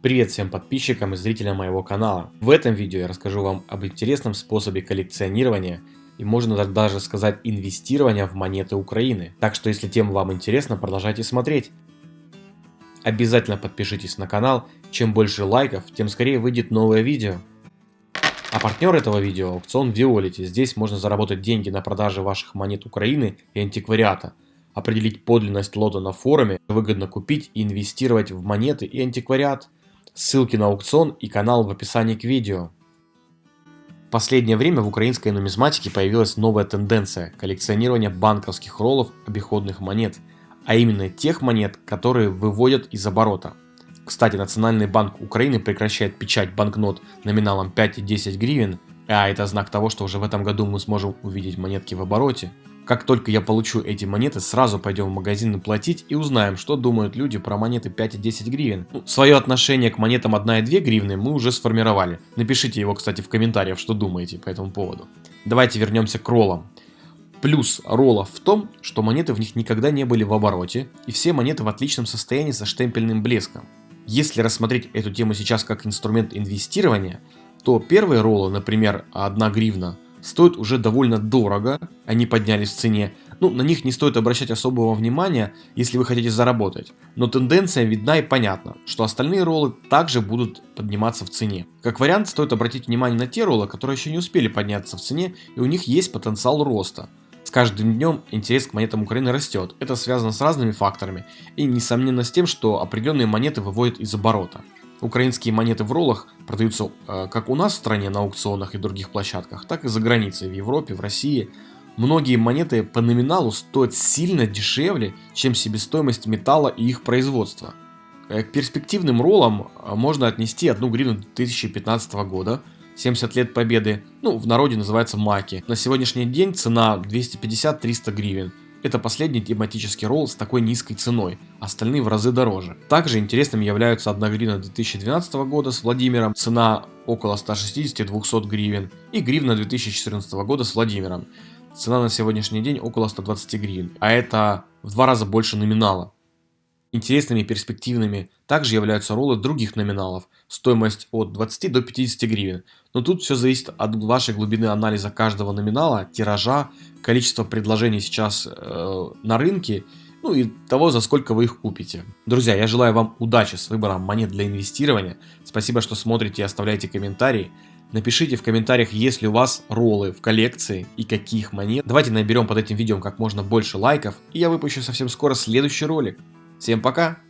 Привет всем подписчикам и зрителям моего канала. В этом видео я расскажу вам об интересном способе коллекционирования и можно даже сказать инвестирования в монеты Украины. Так что если тема вам интересна, продолжайте смотреть. Обязательно подпишитесь на канал, чем больше лайков, тем скорее выйдет новое видео. А партнер этого видео – аукцион Violet. Здесь можно заработать деньги на продаже ваших монет Украины и антиквариата – определить подлинность лота на форуме, выгодно купить и инвестировать в монеты и антиквариат. Ссылки на аукцион и канал в описании к видео. В последнее время в украинской нумизматике появилась новая тенденция – коллекционирования банковских роллов обиходных монет, а именно тех монет, которые выводят из оборота. Кстати, Национальный банк Украины прекращает печать банкнот номиналом 5 и 10 гривен, а это знак того, что уже в этом году мы сможем увидеть монетки в обороте. Как только я получу эти монеты, сразу пойдем в магазин и платить и узнаем, что думают люди про монеты 5 и 10 гривен. Ну, свое отношение к монетам 1 и 2 гривны мы уже сформировали. Напишите его, кстати, в комментариях, что думаете по этому поводу. Давайте вернемся к роллам. Плюс роллов в том, что монеты в них никогда не были в обороте, и все монеты в отличном состоянии со штемпельным блеском. Если рассмотреть эту тему сейчас как инструмент инвестирования, то первые роллы, например, 1 гривна, стоят уже довольно дорого, они поднялись в цене. Ну, на них не стоит обращать особого внимания, если вы хотите заработать. Но тенденция видна и понятна, что остальные роллы также будут подниматься в цене. Как вариант, стоит обратить внимание на те роллы, которые еще не успели подняться в цене, и у них есть потенциал роста. С каждым днем интерес к монетам Украины растет. Это связано с разными факторами и несомненно с тем, что определенные монеты выводят из оборота. Украинские монеты в роллах продаются э, как у нас в стране на аукционах и других площадках, так и за границей, в Европе, в России. Многие монеты по номиналу стоят сильно дешевле, чем себестоимость металла и их производства. Э, к перспективным роллам э, можно отнести одну гривну 2015 года, 70 лет победы, ну в народе называется маки. На сегодняшний день цена 250-300 гривен. Это последний тематический ролл с такой низкой ценой, остальные в разы дороже. Также интересными являются 1 гривна 2012 года с Владимиром, цена около 160-200 гривен, и гривна 2014 года с Владимиром, цена на сегодняшний день около 120 гривен, а это в два раза больше номинала. Интересными перспективными также являются роллы других номиналов, стоимость от 20 до 50 гривен. Но тут все зависит от вашей глубины анализа каждого номинала, тиража, количества предложений сейчас э, на рынке, ну и того, за сколько вы их купите. Друзья, я желаю вам удачи с выбором монет для инвестирования. Спасибо, что смотрите и оставляете комментарии. Напишите в комментариях, есть ли у вас роллы в коллекции и каких монет. Давайте наберем под этим видео как можно больше лайков, и я выпущу совсем скоро следующий ролик. Всем пока!